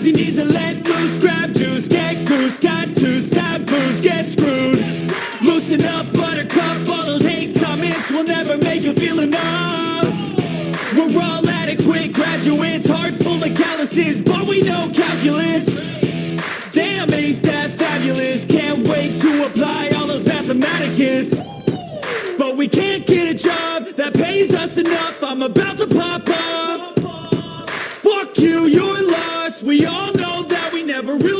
Sometimes you need to let loose, grab juice, get goose, tattoos, taboos, get screwed. Loosen up, buttercup, all those hate comments will never make you feel enough. We're all adequate graduates, heart full of calluses, but we know calculus. Damn, ain't that fabulous? Can't wait to apply all those mathematicus. But we can't get a job that pays us enough. I'm about to pop off. Fuck you, you're lost. We all never really